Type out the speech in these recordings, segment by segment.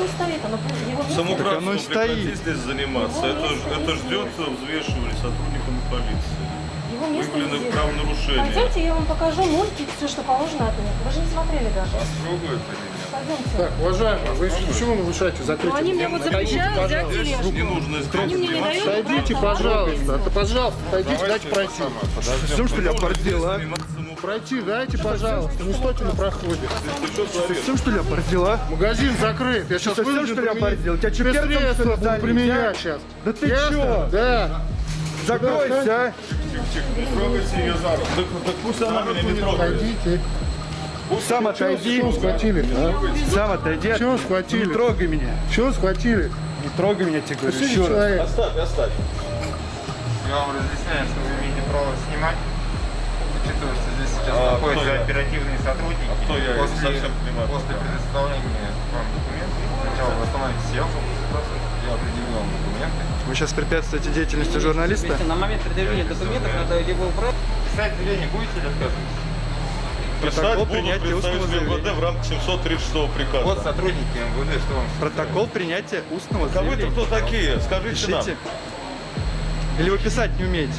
Он стоит, оно его место. Самоуправством оно стоит. здесь заниматься. Его Это, ж- место это ждет взвешивание сотрудниками полиции. Его место Выявлены здесь. правонарушения. Пойдемте, я вам покажу мультик, все, что положено от меня. Вы же не смотрели даже. Трогают или Пойдемте. Так, уважаемый, вы почему нарушаете Ну, закрытие? они мне вот запрещают взять тележку. Не нужно Они мне не дают права. пожалуйста. Это, пожалуйста, отойдите, дайте пройти. Совсем что ли оборзел, а? Пройти дайте, пожалуйста. Не стойте на проходе. Ты что? Совсем что ли оборзел, а? Магазин закрыт. Я сейчас совсем, вынужден что ли, оборзел? Тебя что, что средства буду применять а? сейчас. Да ты чё? Да. Закройся, а? Не трогайте ее за руку. Так, пусть она меня не трогает. Отойдите. Сам отойди. Чего схватили? А? Сам отойди. Чего схватили? Не трогай меня. Чего схватили? Не трогай меня, тебе говорю. Еще раз. Оставь, оставь. Я вам разъясняю, что вы имеете право снимать. Учитывая, что здесь А находятся я? оперативные сотрудники. А кто я? Я После, совсем понимаю. после предоставления вам документов, сначала вы остановите съемку, я определю вам документы. Вы сейчас препятствуете деятельности журналиста? На момент предъявления документов надо либо убрать, Писать заявление будете или отказываетесь? Писать Протокол буду принятия устного представитель МВД в рамках 736 приказа. Вот сотрудники МВД, что вам Протокол принятия устного А вы-то заявления. кто такие? Скажите нам. Пишите. Или вы писать не умеете?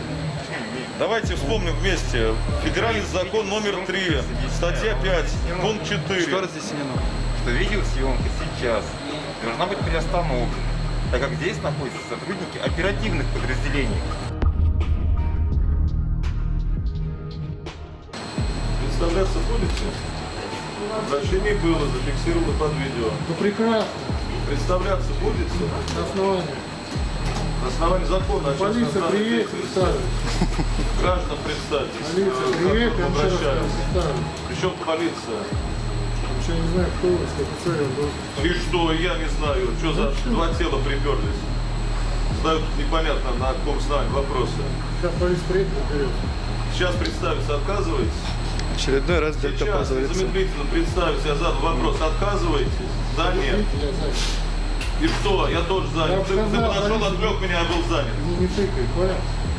Давайте вспомним вместе. Федеральный закон номер 3, статья 5, пункт 4. Что разъяснено? что видеосъемка сейчас должна быть приостановлена, так как здесь находятся сотрудники оперативных подразделений. Представляться будете? Обращение было, зафиксировано под видео. Ну прекрасно. Представляться будете? На основании. На основании закона Полиция праве представит. Граждан представьтесь. Полиция к я. Причем полиция? Вообще не знаю, кто вы, с офицер я был. И что, я не знаю, что за два тела приперлись? Задают непонятно на каком основании вопросы. Сейчас полиция приедет, разберется. Сейчас представиться отказываетесь? Очередной раз Сейчас дельтапозорится. незамедлительно представить, я задал вопрос, отказываетесь? Да, нет. И что, я тоже занят. Я Ты, ты сказал, подошел, полиция. отвлек меня, я был занят. Не, не тыкай, понял?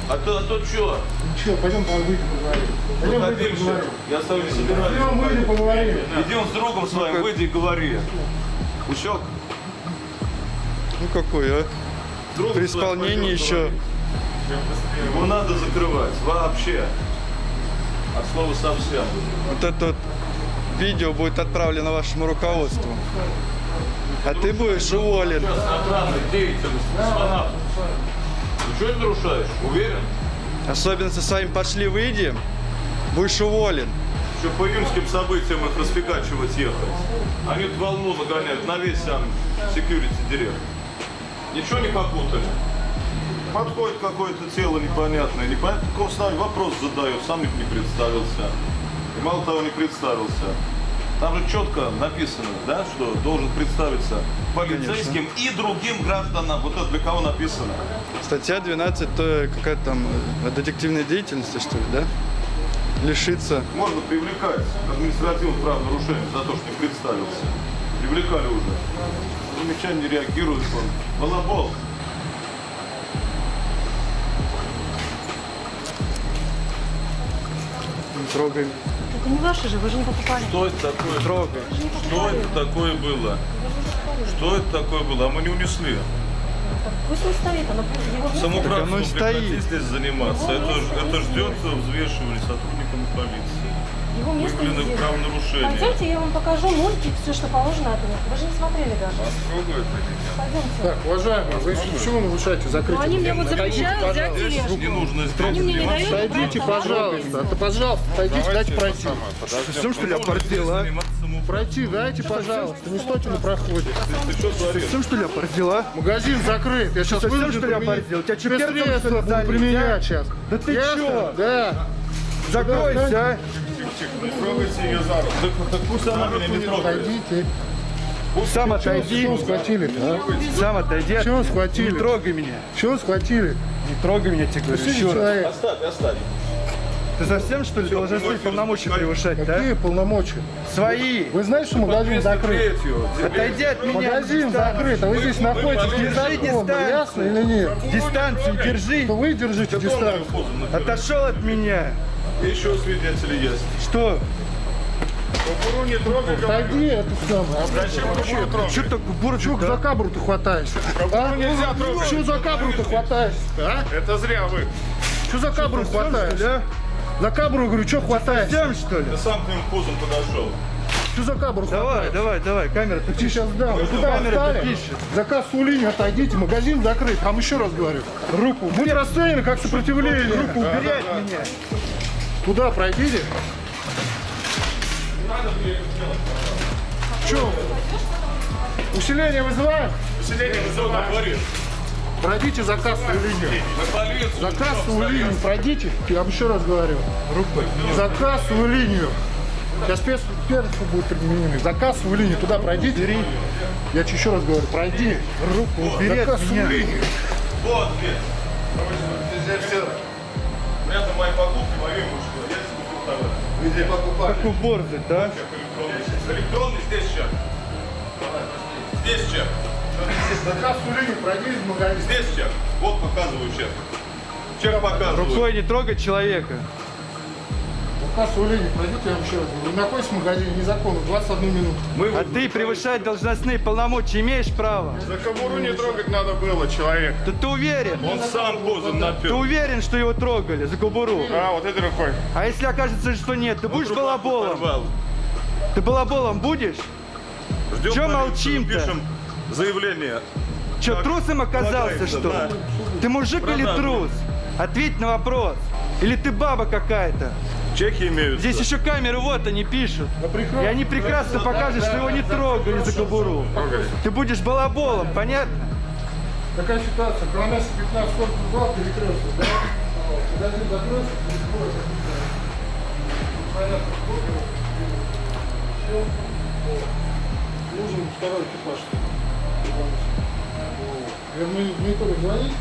А то, а то что? Ничего, пойдем по выйдем поговорим. Пойдем выйдем поговорим. Я с тобой не Пойдем собираюсь. выйдем поговорим. Иди он с другом своим, выйди и говори. Учок, Ну какой, а? друг При исполнении пойдем еще. Его надо закрывать, вообще. От слова совсем. Вот это вот видео будет отправлено вашему руководству. А ты будешь уволен. Космонавтов. Ты что не нарушаешь? Уверен? Особенно со своим пошли выйди, будешь уволен. Еще по июньским событиям их расфигачивать ехать. Они тут волну нагоняют на весь сам security директ. Ничего не попутали? Подходит какое-то тело непонятное, непонятно, какого основания вопрос задает, сам не представился. И мало того, не представился. Там же четко написано, да, что должен представиться полицейским и другим гражданам. Вот это для кого написано? Статья 12, то какая-то там э, детективной деятельности, что ли, да? Лишиться. Можно привлекать к административному правонарушению за то, что не представился. Привлекали уже. Замечание реагирует он. Балабол. Не трогай. Это не ваши же, вы же не покупали. Что это такое? Трогай. Что это такое было? Что это такое было? А мы не унесли. Так Пусть он стоит, оно его. Самоуправством оно и прекрати стоит. здесь заниматься. Это, ж- это ждет взвешивание сотрудниками полиции. Его место Выявлены здесь. правонарушения. Пойдемте, я вам покажу мультик, все, что положено от меня. Вы же не смотрели даже. Вас трогают? Пойдемте. Так, уважаемый, вы почему нарушаете закрытие? они мне вот запрещают взять тележку. не нужно здесь Они мне не дают права. пожалуйста. Это, пожалуйста, отойдите, дайте пройти. Совсем что ли а? Пройти дайте, пожалуйста. Не стойте на проходе. Что? Совсем что ли а? Магазин закрыт. Я сейчас совсем, вынужден что ли, оборзел? Тебя что, все что ли, буду залить, применять а? сейчас. Да ты чё? Да. Закройся, а? Не трогайте ее за руку. Так, так пусть она меня не трогает. Отойдите. Сам отойди. Чего схватили а? Сам отойди. Чего схватили? Не трогай меня. Чего схватили? Не трогай меня, тебе говорю. Еще раз. Оставь, оставь. Ты совсем что ли должностные полномочия превышать, Какие да? полномочия? Свои. Вы знаете, что магазин закрыт? Отойди от меня. Магазин закрыт, а вы здесь находитесь Держи незаконно, дистанцию. ясно или нет? Дистанцию держи. То вы держите дистанцию. Отошел от меня. Еще свидетели есть. Что? Кобуру не трогай, Отойди, это самое. Зачем кобуру трогать? Что так бороду, Чё за кабру ты хватаешься? А? нельзя трогать. Чё за кабру ты хватаешься? А? Это зря вы. Чё за кабру хватаешься? За кабру, говорю, чё хватаешься? Тем, что ли? Ты сам к ним пузом подошел. Чё за кабру Давай, давай, давай, камера, ты Ты сейчас дам. Вы куда встали? пишет. За кассовую линию отойдите, магазин закрыт. Вам еще раз говорю. Руку. Будет расценено как сопротивление. Руку убери от меня. Туда пройдите. Че? Усиление вызываем? Население вызывает. Говорит. Пройдите за кассовую линию. За кассовую линию пройдите. Я вам еще раз говорю. Руку. За кассовую линию. Сейчас перцы будут применены. За кассовую линию туда пройдите. Я тебе еще раз говорю, пройди. Руку убери За кассовую линию. Вот здесь. Здесь все. Это мои покупки, Везде покупали. Как уборзать, да? Электронный. Здесь чек. Здесь чек. За кассовую линию пройди из магазина. Здесь чек. Вот показываю чек. Чек показываю. Рукой не трогать человека. За кассовую линию пройдите, я вам еще раз говорю. Вы находитесь в магазине незаконно 21 минуту. Мы А ты превышать должностные полномочия имеешь право? За кобуру не трогать надо было, человек. Да ты уверен? Он сам позом Ты напил. уверен, что его трогали за кобуру? А, вот этой рукой. А если окажется, что нет, ты будешь Рубаху балаболом? порвал. Ты балаболом будешь? Ждем полицию, молчим-то? Пишем заявление. Че, Так, трусом оказался, что да. ли? Ты мужик или Продажный. трус? Ответь на вопрос. Или ты баба какая-то? Чеки имеются. Здесь еще камеры, вот они пишут. прекрасно. И они прекрасно покажут, что его не трогали за кобуру. Ты будешь балаболом, понятно? Такая ситуация. Коломяск 15 корпус 2 перекресток. Да? Магазин закрылся, перекроется. Понятно. Нужен второй экипаж. Не только звонить.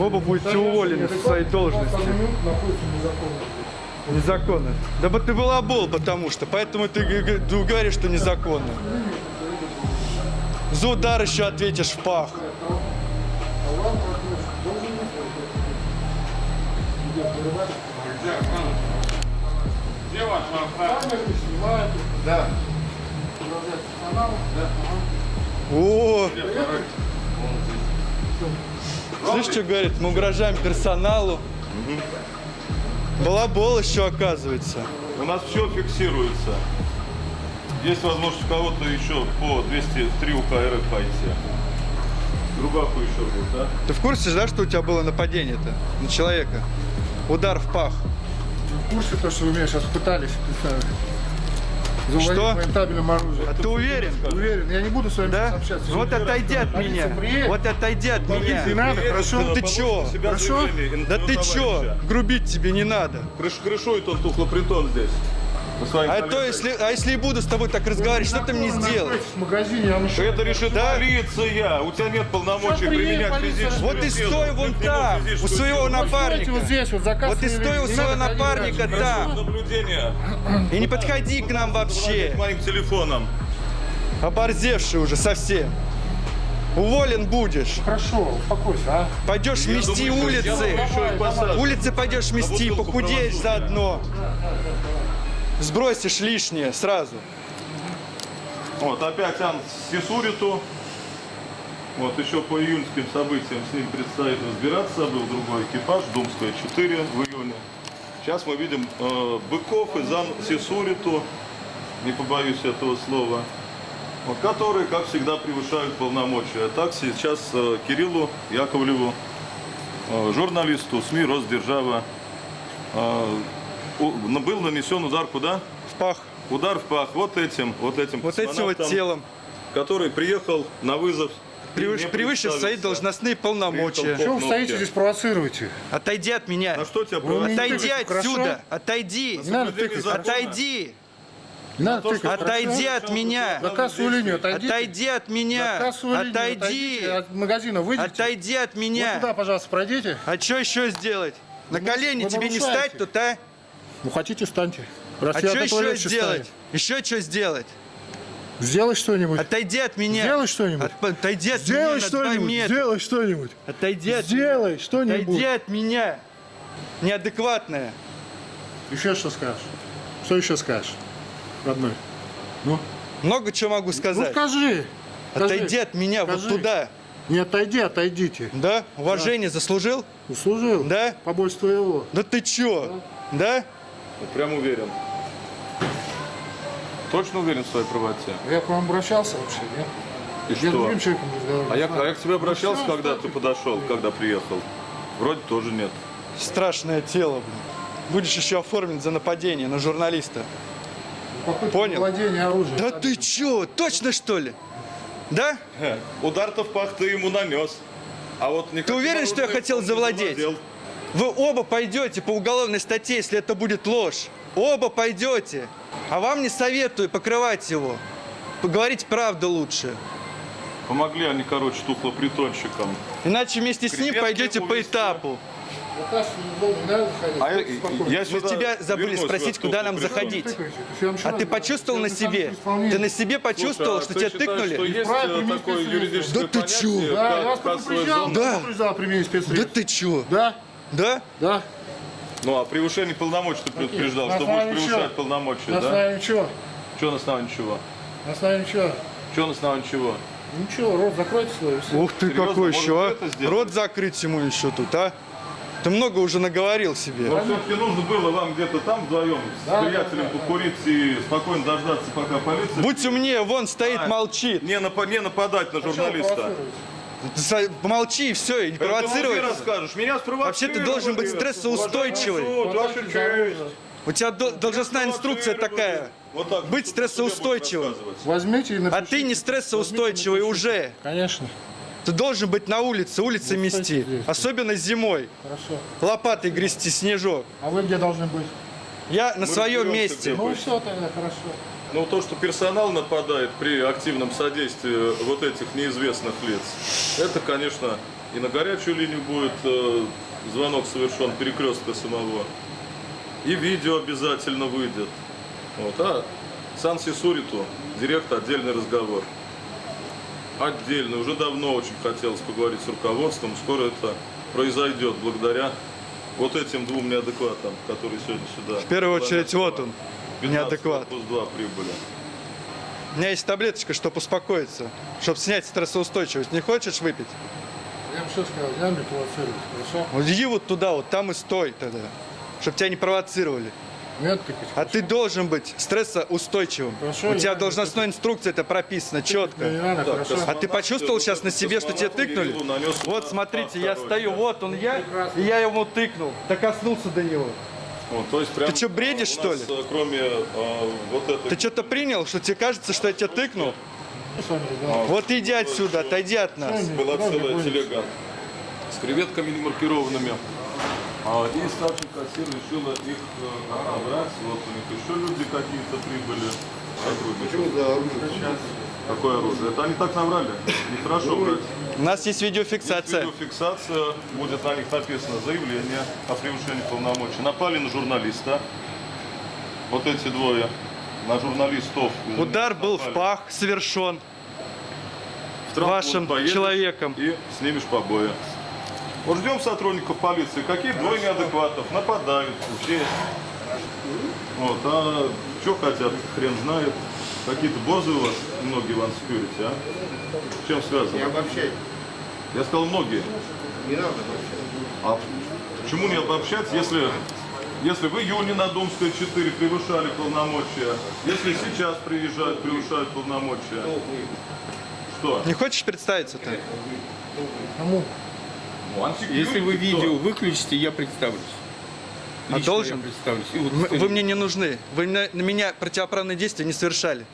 Оба будете уволены со своей должности. 21 минут находится незаконно. Незаконно. Да бы ты балабол, потому что. Поэтому ты ты говоришь, что незаконно. За удар еще ответишь в пах. Камеры снимают. Да. О! Слышь, что говорит? Мы угрожаем персоналу. Балабол еще оказывается. У нас все фиксируется. Есть возможность у кого-то еще по 203 УК РФ пойти. Рубаху еще будет, да? Ты в курсе, да, что у тебя было нападение-то на человека? Удар в пах. В курсе то, что вы меня сейчас пытались представить? Что? А ты уверен? Уверен, я не буду с вами Да? общаться. Вот отойди от меня. приедет. Вот отойди от меня. Не надо, хорошо? Да ты чё? Хорошо? Да ты чё? Грубить тебе не надо. Крыш, крышует он тухлопритон здесь. А то если, а если и буду с тобой так разговаривать, что ты мне сделаешь? В магазине я еще... Это решит Да? полиция. У тебя нет полномочий применять физическую Вот и стой вон там, у своего напарника. вот здесь, вот за Вот ты кассовой стой у своего напарника там. Наблюдение. И не подходи к нам вообще. Моим телефоном. Оборзевший уже совсем. Уволен будешь. Хорошо, успокойся, а? Пойдешь Я мести думаю, улицы. и. Улицы пойдешь мести, похудеешь заодно. Сбросишь лишнее сразу. Вот, опять Ан Сисуриту. Вот, еще по июньским событиям с ним предстоит разбираться. Был другой экипаж, Думская 4 в июне. Сейчас мы видим э, Быков и Зан Сисуриту, не побоюсь этого слова, вот, которые, как всегда, превышают полномочия. Так сейчас э, Кириллу Яковлеву, э, журналисту СМИ «Росдержава», э, был нанесен удар куда? В пах. Удар в пах вот этим, вот этим Вот этим вот телом. который приехал на вызов. Превыш- превыше свои должностные полномочия. Чего вы стоите здесь провоцируете? Отойди от меня. На что тебя? Отойди хорошо? отсюда. Отойди. Не надо тыкать. Отойди. Не надо тыкать, Отойди хорошо? от меня. За кассовую линию отойдите. Отойди от меня. кассовую линию Отойди. отойдите, От магазина выйдите. Отойди от Вот меня. туда, пожалуйста, пройдите. А что еще сделать? На колени вы тебе не встать тут, а? Ну, хотите, встаньте. Раз А что еще сделать? ставлю. Еще что сделать? Сделай что-нибудь. Отойди от меня. Сделай что-нибудь. От- Отойди от Сделай меня что-нибудь. Сделай что-нибудь. Отойди от Сделай что-нибудь. Отойди от меня. Неадекватная. Еще что скажешь? Что еще скажешь, родной? Ну, Много чего могу ну сказать. скажи. скажи. Отойди от меня Скажи. вот туда. Не отойди, отойдите. Да? Уважение заслужил? Услужил? Да? Побольше твоего. Да ты чё? Да? Ну, Прям уверен. Точно уверен в своей правоте? Я к вам обращался вообще, нет? И Я с что? другим человеком разговаривал. А я, а я к тебе обращался, Ну, когда ты подошел, когда приехал? Вроде тоже нет. Страшное тело, блин. Будешь еще оформлен за нападение на журналиста. Попытка Понял. владения оружием. Да ты чё? Точно что ли? Да? Удар-то в пах ты ему нанес. А вот никаким уверен, что я хотел завладеть? завладел. Вы оба пойдете по уголовной статье, если это будет ложь. Оба пойдете. А вам не советую покрывать его. Поговорить правду лучше. Помогли они, короче, тухлопритонщикам. Иначе вместе с ним Креветки пойдете по этапу. А я, Спокойно. я Мы тебя забыли спросить, куда нам заходить. А ты почувствовал на себе? Ты на себе почувствовал, Слушай, а что ты тебя тыкнули? Что Да ты чё? Да? Да. ты чё? Да, Да? да. Ну, а превышение полномочий ты предупреждал, На что будешь превышать чего? полномочия, На да? основании чего? Что на основании чего? На основании чего? Что на основании чего? Ничего, рот закройте свой. и всё. Ух ты, Серьезно? какой еще, а? Рот закрыть ему еще тут, а? Ты много уже наговорил себе. Но все-таки нужно было вам где-то там вдвоем с Да, приятелем да, да, покурить и спокойно дождаться, пока полиция... Будь умнее, вон стоит, А, молчит. Не, напа- не нападать на вы журналиста. Провоцируете? Со- Помолчи и все, и не Это ты расскажешь. Меня. Вообще ты должен быть стрессоустойчивый. У тебя до- должностная инструкция такая. Вот так. Быть стрессоустойчивым. Возьмите и напишите. А ты не стрессоустойчивый уже. Конечно. Ты должен быть на улице, улицы Ну, мести. здесь. Особенно зимой. Хорошо. Лопатой грести снежок. А вы где должны быть? Я на своем месте. Ну все тогда, хорошо. Ну, то, что персонал нападает при активном содействии вот этих неизвестных лиц, это, конечно, и на горячую линию будет э, звонок совершен перекрестка самого, и видео обязательно выйдет. Вот, а Сан Сисуриту, директор, отдельный разговор. Отдельно, уже давно очень хотелось поговорить с руководством, скоро это произойдет благодаря вот этим двум неадекватам, которые сегодня сюда. В первую очередь, вот он, 15 неадекват. корпус 2 прибыли. У меня есть таблеточка, чтобы успокоиться, чтобы снять стрессоустойчивость. Не хочешь выпить? Я вам что сказал, не надо меня провоцировать, хорошо? Вот иди вот туда, вот там и стой тогда, чтобы тебя не провоцировали. Не надо тыкать. А ты должен быть стрессоустойчивым. Хорошо, У я тебя должностной инструкции это прописано не четко. надо, Так, хорошо? А ты почувствовал сейчас на себе, что тебе тыкнули? Вот смотрите, я второй, стою, да. вот он я, и я ему тыкнул, докоснулся до него. Вот, то есть прям, Ты чё, бредишь, у что нас, ли? э, Кроме э, вот этой... Ты что-то принял, что тебе кажется, что я тебя тыкнул? Что разговаривать? Вот иди отсюда, отойди от нас. была целая телега с креветками немаркированными. А, и старший кассир решила их э, отобрать. Вот у них еще люди какие-то прибыли. Почему за оружие? Какое оружие? Это они так наврали. Нехорошо брать. У нас есть Есть видеофиксация. видеофиксация, будет на них написано заявление о превышении полномочий. Напали на журналиста. Вот эти двое. На журналистов. Удар был в Напали. пах, совершен. В вашим человеком. И снимешь побои. Вот ждем сотрудников полиции. Какие двое неадекватов нападают здесь. Вот, а что хотят, хрен знает. Какие-то бозы у вас, многие ван security, а? С чем связано? Не обобщать. Я сказал многие. Не надо обобщать. А почему не обобщать, если, если в июне на Думской 4 превышали полномочия, если сейчас приезжают, превышают полномочия? Что? Не хочешь представиться-то? Кому? Ну, unsecurity Если вы кто? видео выключите, я представлюсь. А должен? Я представлюсь. И вот Вы историю. мне не нужны. Вы на, на меня противоправные действия не совершали.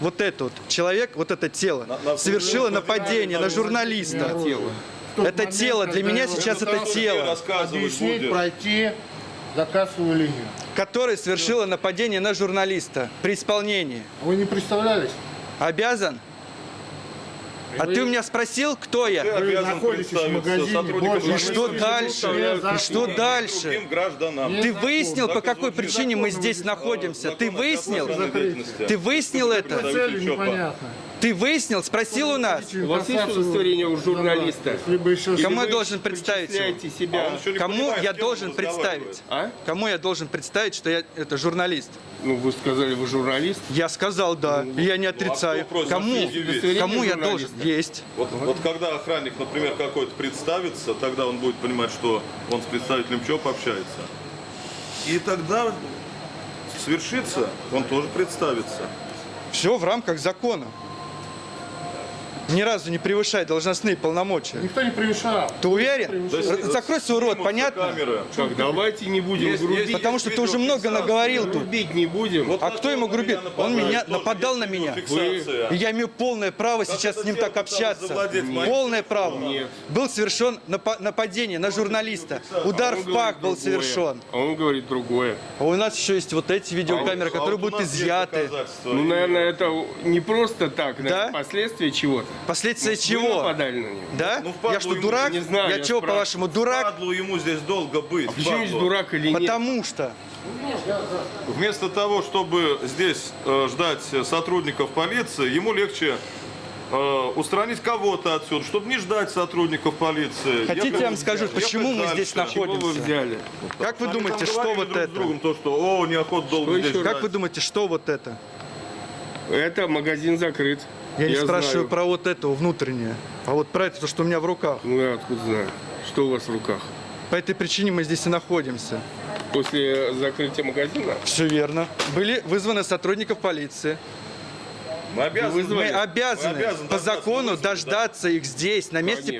Вот это вот человек, вот это тело, На- на- совершило на- нападение на на- журналиста. тот Это момент, тело, для меня сейчас это тело, Объяснить, пройти заказовую линию. которое совершило нападение на журналиста при исполнении. Вы не представлялись? Обязан? А ты у меня спросил, кто Ты я? обязан находитесь в магазине, больше И что дальше? И что дальше? гражданам. Ты выяснил, по какой причине мы здесь вы- находимся? Ты выяснил? Ты выяснил это? ЧОПа. непонятно. Ты выяснил, спросил у нас? У вас есть удостоверение у журналиста? Кому я должен представить А себя? не Кому понимает, я должен представить? А? Кому я должен представить, что я это журналист? Ну, вы сказали, вы журналист. Я сказал да, и я не отрицаю. Ну, кто просит Кому? предъявить? Кому я должен? Есть. Вот, вот когда охранник, например, какой-то представится, тогда он будет понимать, что он с представителем ЧОП общается. И тогда свершится, он тоже представится. Все в рамках закона. Ни разу не превышай должностные полномочия. Никто не превышал. Ты уверен? Да Закрой свой рот, понятно? Камеры. Так, давайте не будем Есть- грубить. есть- Потому что ты уже много наговорил тут. Грубить не будем. Вот А кто то ему грубит? Он меня нападал на меня. И я имею полное право Как сейчас с ним так общаться. Полное право. Нет. Был совершен напа- нападение на журналиста. Удар А в пах был совершен. А он говорит другое. А у нас еще есть вот эти видеокамеры, А которые вот у будут изъяты. Ну, наверное, это не просто так, Да? последствия чего-то. Последствия Вы чего? нападали на него? Да? Ну, я что, ему, дурак? не знаю, я я чего, по-вашему, дурак? Падлу ему здесь долго быть. Почему есть падлу. дурак или нет? Потому что. Вместо того, чтобы здесь э, ждать сотрудников полиции, ему легче э, устранить кого-то отсюда, чтобы не ждать сотрудников полиции. Хотите, Ехать- я вам скажу, ехать почему мы дальше. здесь Чего вы находимся? взяли? Как вы Они думаете, что вот друг это? другом то, что о, неохота долго Что здесь. Как вы думаете, что вот это? Это магазин закрыт. Я не спрашиваю знаю. про вот это внутреннее, а вот про это, то, что у меня в руках. Ну, я откуда знаю. Что у вас в руках? По этой причине мы здесь и находимся. После закрытия магазина? Все верно. Были вызваны сотрудников полиции. Мы обязаны, Мы обязаны Мы обязаны по закону вызвать, да. дождаться их здесь, на месте Конечно.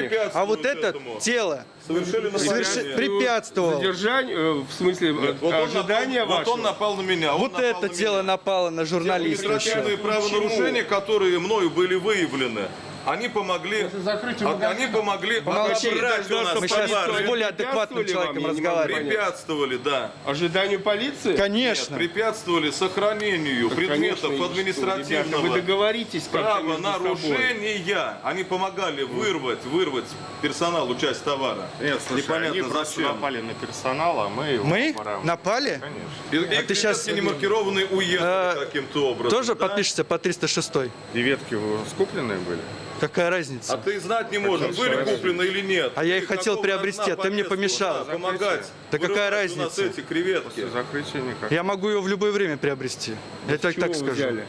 препятствуют А вот это этому. тело Совершили соверши- нападение. препятствовал. Задержание, э, в смысле, Нет, вот он ожидание напал, ваше? Вот он напал на меня. Вот напал это на тело меня. напало на журналиста административные еще. правонарушения, которые мною были выявлены, они помогли, а- они помогли Помолчи. отобрать у нас Мы сейчас с более адекватным человеком разговариваем. Препятствовали, да. Ожиданию полиции? Конечно. Нет, препятствовали сохранению Так, предметов конечно, и что, административного ребята, вы договоритесь собой. правонарушения. Они помогали вырвать, вырвать персоналу часть товара. Нет, слушай, Непонятно они зачем. напали на персонал, а мы его Мы пора- напали? Конечно. И, и А ты щас- клетки немаркированные уехали Э, каким-то образом. Тоже да? подпишешься по 306? И ветки вы скупленные были? Какая А разница? ты знать не можешь, были куплены или нет. А я их хотел приобрести, а ты мне помешал. Помогать. Да какая вырывать у нас разница? эти креветки. После закрытия никак. Я могу ее в любое время приобрести. Я так, Чего так скажу. взяли?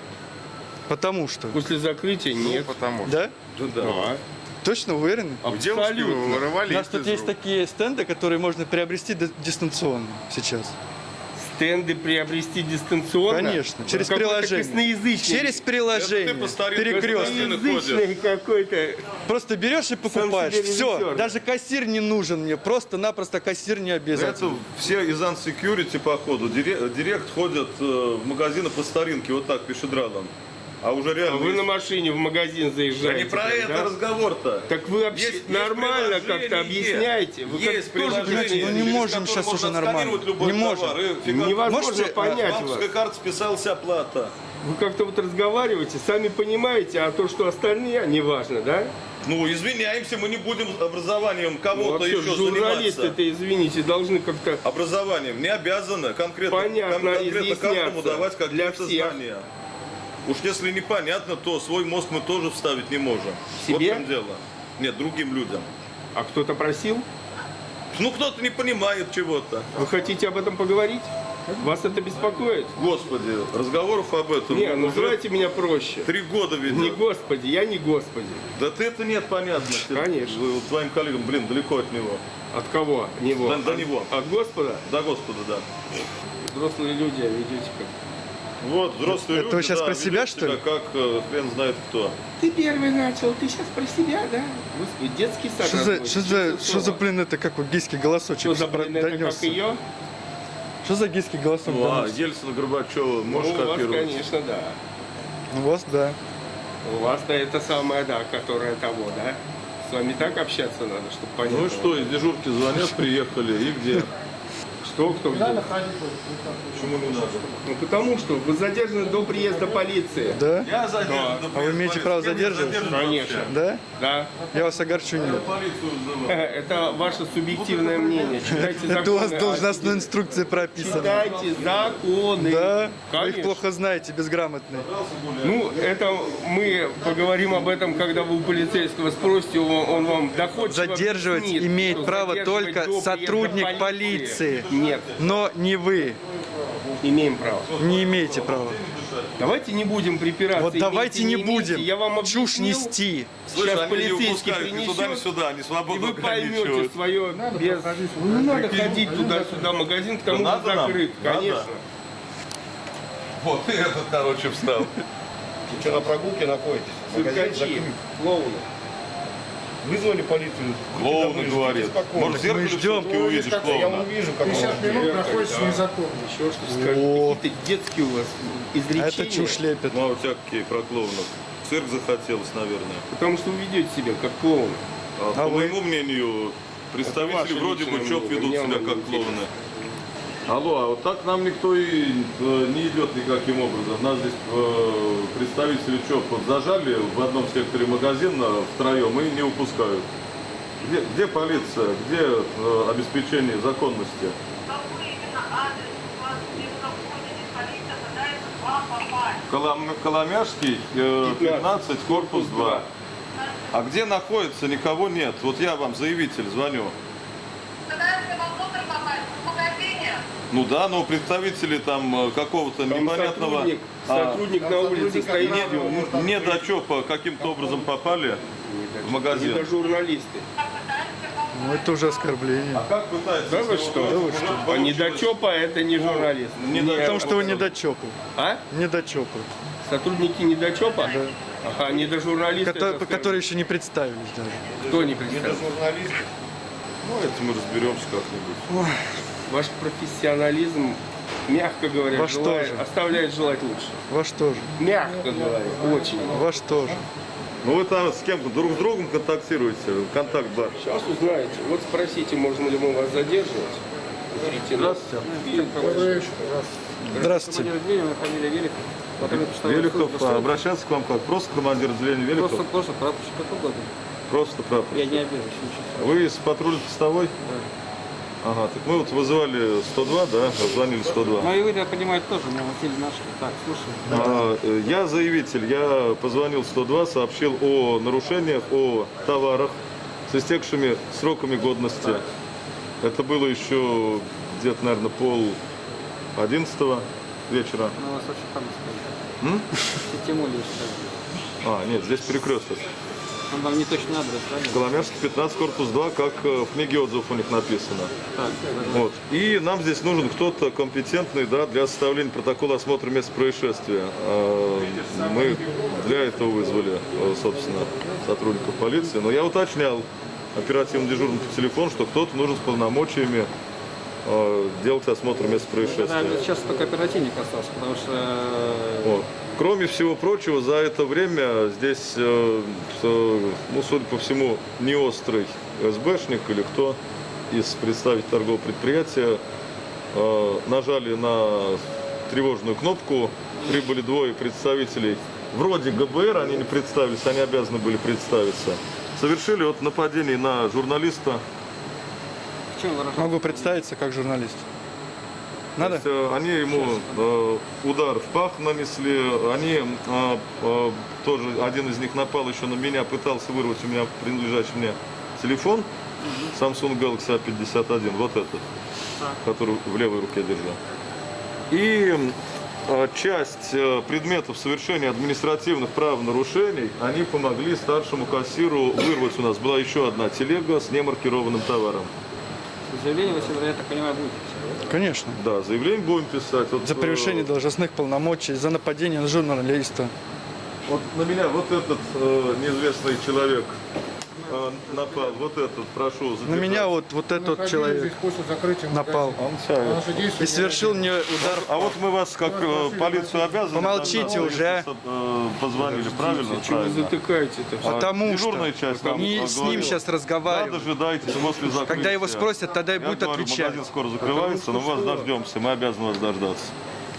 Потому что. После закрытия Ну, нет. потому что. Да? Да, да. Да. Точно уверены? У девушки Абсолютно. вырывали У нас тут есть такие стенды, которые можно приобрести ди- дистанционно сейчас. Стенды приобрести дистанционно? Конечно, через Какой-то приложение. косноязычный. Через Это приложение. ты по старинке Перекрестный. Какой-то. Просто берешь и покупаешь. Все. Даже кассир не нужен мне. Просто-напросто кассир не Это обязательно. все из Unsecurity, походу, дире- директ ходят э, в магазины по старинке, вот так, пешедралом. А уже А реально... вы на машине в магазин Да заезжаете. не про так, это да? разговор-то. Так вы вообще Есть- нормально как-то объясняете. Вы как есть тоже приложение, хотите- ну не можем можно уже нормально. Не можем. фига- Невозможно Можете, понять вас. Банковской карты списалась оплата. Вы как-то вот разговариваете, сами понимаете, а то, что остальные, неважно, да? Ну, извиняемся, мы не будем образованием Ну, кого-то вообще, еще журналисты, заниматься. это, извините, должны как-то... Образованием не обязаны конкретно, Понятно, кон- конкретно каждому давать для какие-то знания. Уж если непонятно, то свой мозг мы тоже вставить не можем. Вот Себе? в чем дело. Нет, другим людям. А кто-то просил? Ну, кто-то не понимает чего-то. Вы хотите об этом поговорить? Вас это беспокоит? Господи, разговоров об этом Не, уже называйте меня проще. три года ведет. Не Господи, я не Господи. Да ты это нет, понятно. Конечно. вы твоим коллегам, блин, далеко от него. От кого? Него. До- до него. От Господа? Да, Господа, да. Взрослые люди, а ведете как? Вот, взрослые Это люди, вы сейчас да, про себя, что ли? Как э, хрен знает кто. Ты первый начал, ты сейчас про себя, да? Господи, детский сад. Что за, что за, что за, блин, это как вот гейский голосочек Что за, блин, это как донесся? ее? Что за гейский голосок Ну, а донесся? Ельцина, Горбачева, можешь Ну, у вас, копировать? конечно, да. У вас, да. У вас-то это самое, да, которое того, да? С вами так общаться надо, чтобы понять. Ну и что, из дежурки звонят, приехали, и где? Кто, кто где? Почему не надо? Ну, потому что вы задержаны до приезда полиции. Да? Я задержан. А вы имеете право задерживать? Конечно. Да? Да. Я вас огорчу вызываю. Это ваше субъективное мнение. Читайте Это у вас законы. должностной инструкции прописано. Читайте законы. Да? Вы их Конечно. плохо знаете, безграмотные. Ну, это мы поговорим об этом, когда вы у полицейского спросите, он, он вам доходчиво Задерживать объяснит, имеет что право только сотрудник полиции. Нет, Но не вы. имеем право. Не имеете права. Давайте не будем припираться. Вот имейте, давайте не имейте. будем Я вам чушь нести. Слышь, Сейчас не полицейский принесет, сюда, не И свободно вы поймете свое без... проходить. Ну, не надо ходить туда-сюда, магазин к тому же надо нам? закрыт, Надо? конечно. Вот и этот, короче, встал. На прогулке находитесь? Циркачи, клоуны. Вызвали полицию. Клоуны говорит. Может, в зеркале ждем. все-таки увидишь Я клоуна? вам вижу, как 50 он. минут находится незаконно. Еще что. Какие-то детские у вас изречения. Это чушь лепит. Ну, а у тебя какие про клоунов? Цирк захотелось, наверное. Потому что вы ведете себя как клоун. А, А по вы? моему мнению, представители вроде бы мнение, ведут себя как клоуны. Алло, а вот так нам никто и э, не идет никаким образом. Нас здесь э, представители ЧОП зажали в одном секторе магазина втроем и не упускают. Где, где полиция? Где э, обеспечение законности? Колом- Коломяжский, э, 15, корпус 2. А где находится, никого нет. Вот я вам, заявитель, звоню. Ну да, но представители там э, какого-то непонятного сотрудник, а, сотрудник на улице стоит. не, не до ЧОПа каким-то образом попали в Не магазин. до журналисты. Ну, это уже оскорбление. А как пытается? Да вы что? А недочепа это не журналист. Не Не- Потому что вы недочепы. А? Недочепы. Сотрудники недочепа? Ага, не. Которые, это которые еще не представились даже. Кто не представил? Журналисты. Ну, это мы разберемся как-нибудь. Ваш профессионализм, мягко говоря, Ваш желает- тоже. оставляет желать лучше. Ваш тоже. Мягко говоря, очень. Ваш тоже. Ну вы там с кем друг с другом контактируете? Контакт бар. Сейчас узнаете. Вот спросите, можно ли мы вас задерживать. Здравствуйте. Командир отделения, фамилия Великов. А обращаться к вам как? Просто командир отделения Велихов? Просто, просто прапорщик, как угодно. Просто прапор. Я не обижусь ничего. Вы из патрульной постовой? Ага, так мы вот вызывали 102, да, звонили 102. Ну и вы, я понимаю, тоже меня Василий нашли. Так, слушай. А, э, Я заявитель, я позвонил 102, сообщил о нарушениях, о товарах с истекшими сроками годности. Это было еще где-то, наверное, пол одиннадцатого вечера. Ну, вас очень там сказали. Что А, нет, здесь перекресток. Он вам не точный адрес, правильно? Коломяжский 15, корпус 2, как э, в книге отзывов у них написано. Так, Вот. И нам здесь нужен кто-то компетентный да, для составления протокола осмотра места происшествия. А, Мы для этого вызвали, э, собственно, сотрудников полиции. Но я уточнял оперативно дежурным по телефону, что кто-то нужен с полномочиями э, делать осмотр места Да, происшествия. сейчас только оперативник остался, потому что Вот. Кроме всего прочего, за это время здесь, э, ну, судя по всему, не острый СБшник или кто из представителей торгового предприятия э, нажали на тревожную кнопку. Прибыли двое представителей вроде ГБР, они не представились, они обязаны были представиться. Совершили вот нападение на журналиста. Могу представиться как журналист. Надо? То есть, э, они ему э, удар в пах нанесли, они э, э, тоже, один из них напал еще на меня, пытался вырвать у меня принадлежащий мне телефон, Samsung Galaxy A51, вот этот, который в левой руке держу. И э, часть э, предметов совершения административных правонарушений, они помогли старшему кассиру вырвать у нас. Была еще одна телега с немаркированным товаром. Заявление вы я так понимаю, будете писать. Конечно. Да, заявление будем писать. Вот, За э, превышение должностных полномочий, за нападение на журналиста. Вот на меня вот этот э, неизвестный человек напал? Вот этот, прошу. На задержать. меня вот, вот этот человек здесь после закрытия напал. И совершил мне удар. А вот мы вас как э, полицию обязаны... Помолчите уже, а. э, Позвонили, правильно? Чего вы затыкаете-то? все? Потому Дежурная что часть не с ним сейчас Да, разговариваю. дожидайтесь после закрытия. Когда его спросят, тогда и будет говорю, отвечать. магазин скоро закрывается, но вас дождемся, мы обязаны вас дождаться.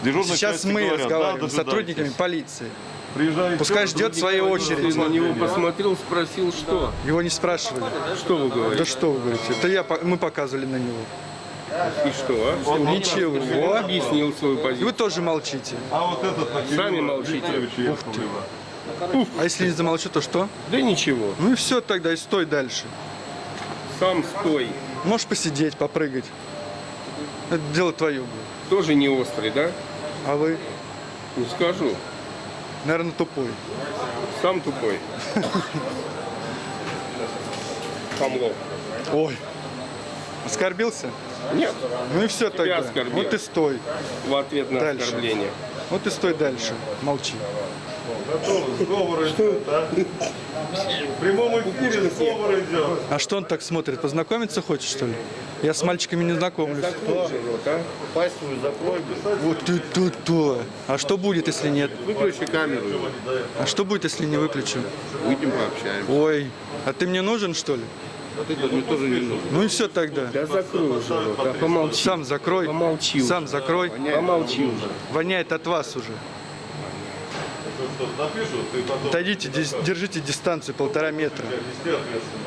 Дежурные Сейчас мы говорят, разговариваем да, с сотрудниками полиции. Приезжайте. Пускай ждет своей очереди. Ты на него посмотрел, спросил, что? Его не спрашивали. Что вы Да говорите? что вы говорите? Это я, мы показывали на него. И что, а? Ничего. Он объяснил свою И вы позицию. тоже молчите. А вот этот на Сами молчите. Викторовича Яковлева. А если не замолчу, то что? Да ничего, Ну и все тогда, и стой дальше. сам стой. Можешь посидеть, попрыгать. Это дело твое. Тоже не острый, да? А вы, Ну скажу, наверное, тупой. сам тупой. Хамло. Ой. Оскорбился? Нет, Ну и все тогда. оскорбил. Вот и стой. в ответ на Дальше. оскорбление. Вот и стой дальше. Молчи. Сговор идет, а? В прямом эфире сговор идет. А что он так смотрит? Познакомиться хочет, что ли? Я с мальчиками не знакомлюсь. Вот, а? Пасть свою закрой. Вот ты то-то. А что будет, если нет? Выключи камеру. А что будет, если не выключу? Выйдем пообщаемся. Ой, а ты мне нужен, что ли? А ты мне тоже не нужен. Ну и все тогда. Да закрой уже рот, а помолчи. Сам закрой. Помолчи уже. Сам закрой. Помолчи уже. Воняет от вас уже. Ты потом Отойдите, дис- держите дистанцию полтора метра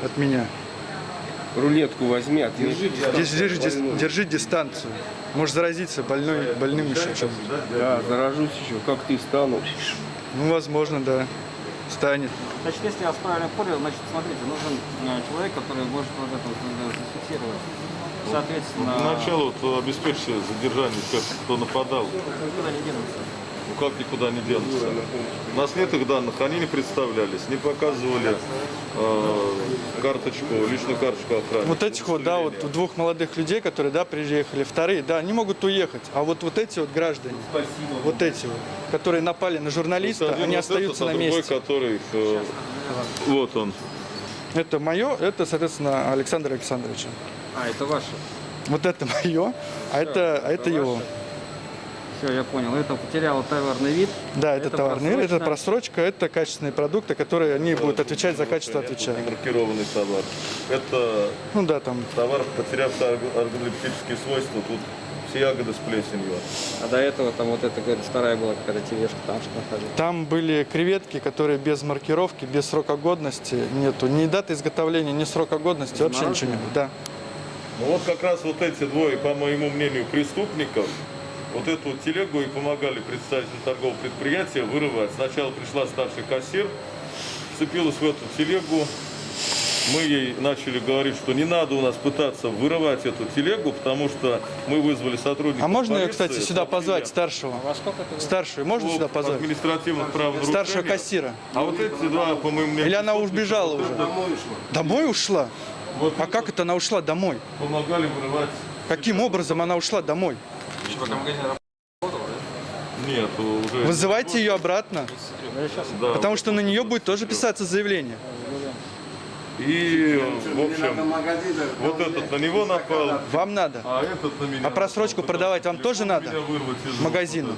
от меня. Рулетку возьми, отвяжи. Держи, держи, дис- держи дистанцию. Можешь заразиться больной, больным еще чем-то. Да, заражусь еще, как ты стану. Ну, возможно, да. Станет. Значит, если я вас правильно понял, значит, смотрите, нужен э, человек, который может вот это вот, э, зафиксировать. Соответственно, Поначалу вот, обеспечьте задержание тех, кто нападал. никуда не денутся. Ну как никуда не денутся? У нас нет их данных, они не представлялись, не показывали э, карточку, личную карточку охраны. Вот этих вот, да, вот двух молодых людей, которые, да, приехали, вторые, да, они могут уехать. А вот, вот эти вот граждане, вот эти вот, которые напали на журналиста, Один они вот остаются этот, на а другой, месте. который, э, вот он. Это мое, это, соответственно, Александр Александрович. А, это ваше. Вот это мое, а это, а это его. Все, я понял. Это потеряло товарный вид. Да, это, Это товарный мир, это просрочка, это качественные продукты, которые они будут отвечать за качество, отвечают. Маркированный товар. Это Ну да, там товар, потерявший орг- органолептические свойства. Тут все ягоды с плесенью. А до этого там вот это какая-то старая была какая-то тележка, там что находилось. Там были креветки, которые без маркировки, без срока годности нету. Ни даты изготовления, ни срока годности, вообще ничего нет. Да. Ну вот как раз вот эти двое, по моему мнению, преступников, вот эту вот телегу и помогали представителю торгового предприятия вырывать. Сначала пришла старший кассир, вцепилась в эту телегу. Мы ей начали говорить, что не надо у нас пытаться вырывать эту телегу, потому что мы вызвали сотрудников А можно ее, кстати, сюда позвать, старшего? Это Старшую можно сюда позвать? административных. Старшего кассира. А вот эти два, по моему мнению, Или она убежала уже? Домой ушла? Вот А как это она ушла домой? помогали вырывать. Каким образом она ушла домой? Нет, уже. Вызывайте ее обратно, Да, потому что на нее будет тоже писаться заявление. И, в общем, вот этот на него напал, Вам надо. а этот на меня. А просрочку напал, продавать вам тоже надо? Магазину.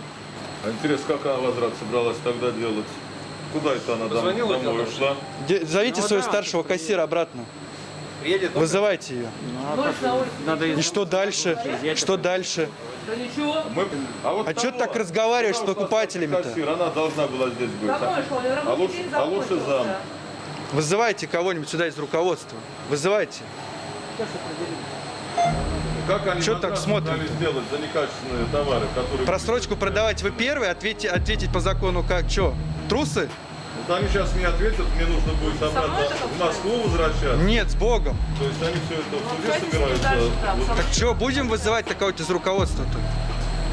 А интересно, как она возврат собралась тогда делать? Куда это она дом- домой ушла? Де- Зовите своего старшего кассира обратно. Вызывайте ее. Надо И что дальше? Что дальше? Мы... А, вот А что ты того, так разговариваешь с покупателями-то? она должна была здесь быть. А лучше, а лучше зам. Вызывайте кого-нибудь сюда из руководства. Вызывайте. Как они на так пытались сделать за некачественные товары, которые... Просрочку продавать вы первый, ответьте, ответить по закону как? Что? Трусы? Они сейчас мне ответят, мне нужно будет обратно в Москву возвращаться. Нет, с Богом. То есть они все это в суде собираются. Вот Так что, будем вызывать такого-то из руководства-то?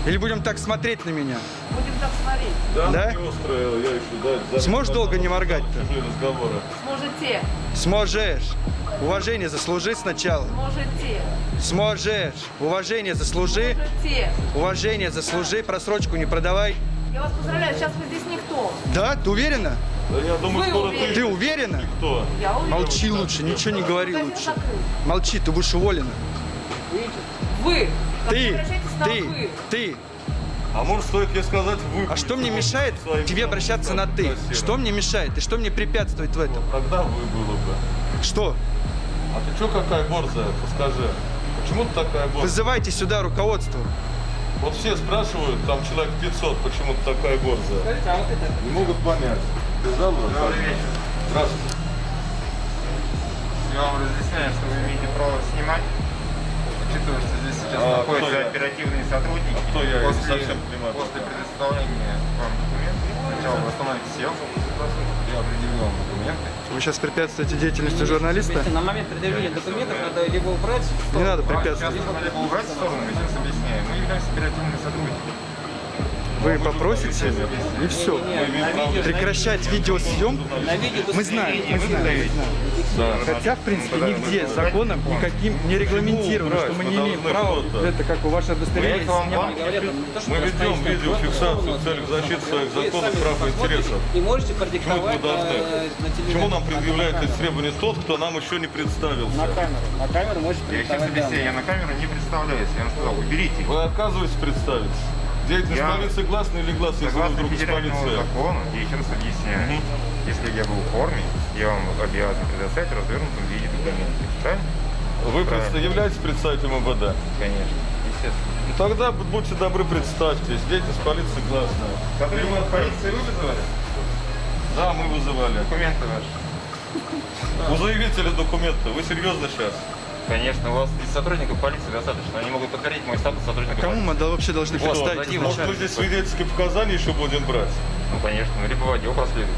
Или будем так смотреть на меня? Будем так смотреть. Да, Да? острая, я еще, да, Сможешь долго не моргать-то? Сможете. Сможешь. Уважение заслужи сначала. Сможете. Сможешь. Уважение заслужи. Сможете. Уважение заслужи. Просрочку не продавай. Я вас поздравляю, сейчас вы здесь никто. Да? Ты уверена? Да я думаю, Вы скоро уверены? Ты уверена? Кто? Я уверена. Молчи лучше, ничего не говори Магазин лучше. закрыт. Молчи, ты будешь уволена. Вы. Ты, ты, вы? ты. А может стоит ей сказать вы? А что мне мешает тебе обращаться на ты? Что мне мешает? И что мне препятствует в этом? Тогда вы было бы. Что? А ты что какая борзая? Подскажи. Почему ты такая борзая? Вызывайте сюда руководство. Вот все спрашивают, там человек 500, почему ты такая борзая. Скажите, а вот это Не могут понять. Забыл? Добрый вечер. Здравствуйте. Я вам разъясняю, что вы имеете право снимать. Учитывая, что здесь сейчас А, находятся я? оперативные сотрудники. кто я? Я не После, совсем понимаю. после предоставления вам документов, сначала вы остановите съемку, я определю вам документы. Вы сейчас препятствуете деятельности журналиста? на момент предъявления документов надо либо убрать, Не надо Сейчас препятствовать. либо убрать в сторону, я сейчас объясняю. Мы являемся оперативными сотрудниками. Вы попросите, и все. Прекращать видеосъемку. Мы знаем, мы знаем, знаем. Хотя, в принципе, нигде законом никаким не регламентировано, что мы не имеем права, это как у ваше удостоверение, что Мы ведем видеофиксацию в целях защиты своих законных прав и интересов. И можете Почему это мы продиктовать э, Почему телевизор. нам предъявляет эти требования тот, кто нам еще не представился? На камеру. На камеру можете Я сейчас продиктовать объясняю, данные. я на камеру не представляюсь. Я вам сказал, уберите. Вы отказываетесь представиться? Деятельность Я- полиции гласна или гласна, если вы Согласно вдруг из федеральному полиции? закону, я еще раз объясняю, если я был в форме, я вам обязан предоставить в развернутом виде документы. Правильно? Вы Правильно. являетесь представителем МВД? Конечно. Естественно. Ну, тогда будьте добры, представьтесь. Деятельность полиции гласная. Сотрудник полиции вы вызывали? Да, мы вызывали. Документы ваши. У заявителя документы. Вы серьезно сейчас? Конечно, у вас из сотрудников полиции достаточно. Они могут подтвердить мой статус сотрудника Кому полиции. мы вообще должны Вот, представить дадим. Может, мы здесь свидетельские показания еще будем брать? Ну, конечно. Ну, либо водил проследует.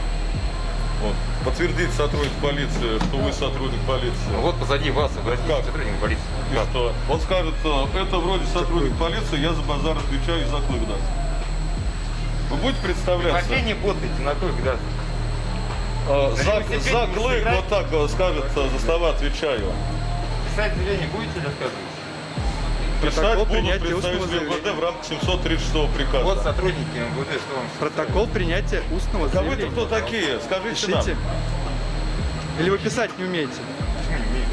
Вот. Подтвердить сотрудник полиции, что вы сотрудник полиции. Ну, вот позади вас, вы Как? сотрудник полиции. И что? Он скажет, э, это вроде сотрудник полиции, я за базар отвечаю и за клык даст. Вы будете представляться? Вообще не путайте, на клык, да. Э, Зачем За, за клык вот так скажет, э, за слова отвечаю. Писать заявление будете или отказываетесь? Писать Протокол будут принятия устного МВД заявления. в рамках 736 приказа. Вот сотрудники МВД, что вам Протокол принятия устного А вы-то заявления. кто такие? Скажите Пишите. нам. Или вы писать не умеете?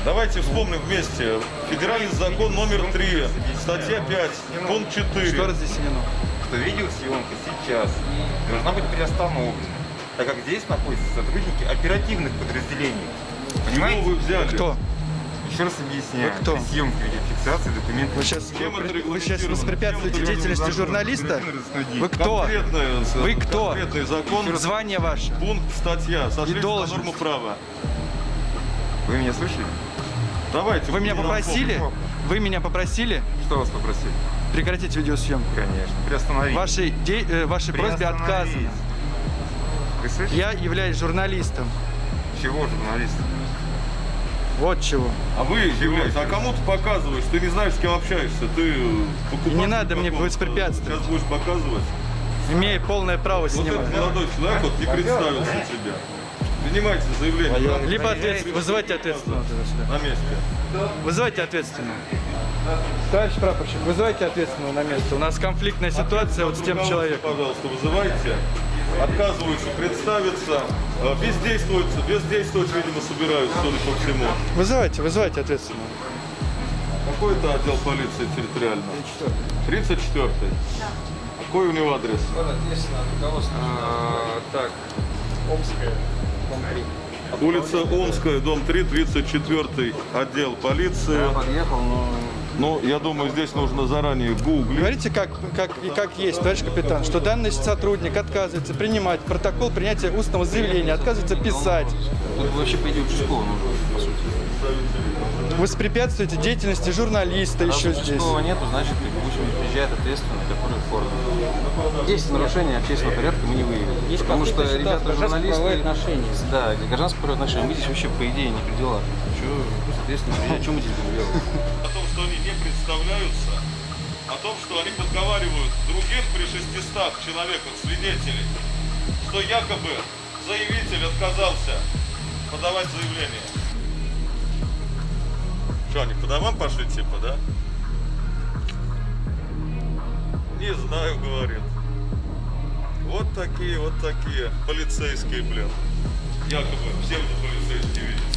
Давайте вспомним вместе. Федеральный закон номер 3, статья 5, пункт 4. Что разъяснено? что видеосъемка сейчас должна быть приостановлена, так как здесь находятся сотрудники оперативных подразделений. Понимаете? вы взяли? Кто? Еще раз объясняю. Вы кто? При съемке видеофиксации документов. Вы сейчас, Чем это вы сейчас воспрепятствуете деятельности журналиста? Вы кто? Конкретный, Вы кто? конкретный закон, Звание ваше? пункт, статья, на должность. норму права. Вы меня слышали? Давайте. Вы меня попросили? напомнить. Вы меня попросили Что вас попросили? прекратить видеосъемку? Конечно. Приостановить. Вашей, де- э, вашей просьбе отказано. Вы слышите? Я являюсь журналистом. Чего журналист? Вот чего. А вы являетесь, а кому ты показываешь? Ты не знаешь, с кем общаешься. Ты покупатель Не надо мне воспрепятствовать. Сейчас будешь показывать. Имею полное право Вот снимать. этот молодой человек вот не представился тебе. Принимайте заявление Либо ответственно, вызывайте ответственного на месте. Вызывайте ответственного. Товарищ прапорщик, вызывайте ответственного на место. У нас конфликтная ситуация вот с тем человеком. Пожалуйста, вызывайте. Отказываются представиться. Э, Бездействуют, бездействовать, видимо, собираются, судя по всему. Вызывайте, вызывайте ответственного. Какой это отдел полиции территориальный? 34 Какой у него адрес? Так, Омская, дом 3. Улица Омская, дом 3, 34 отдел полиции. Я подъехал, но Ну, я думаю, здесь нужно заранее гуглить. Говорите, как, как, и как есть, товарищ капитан, что данный сотрудник отказывается принимать протокол принятия устного заявления, отказывается писать. тут вообще по идее участкового нужно, по сути. Воспрепятствуете деятельности журналиста Раз еще здесь. участкового нету, значит, пусть приезжает ответственный, который в форме. Есть нарушение общественного порядка, мы не выявили. Есть Потому что ребята журналисты... отношения. Да, гражданско-правовые отношения. Мы здесь вообще, по идее, не при делах. Че, ну, соответственно, приезжать, что мы здесь будем делать? Представляются, о том, что они подговаривают других при 600 человеках свидетелей, что якобы заявитель отказался подавать заявление. Что, они по домам пошли типа, да? Не знаю, говорит. Вот такие, вот такие полицейские, блин. якобы псевдополицейских.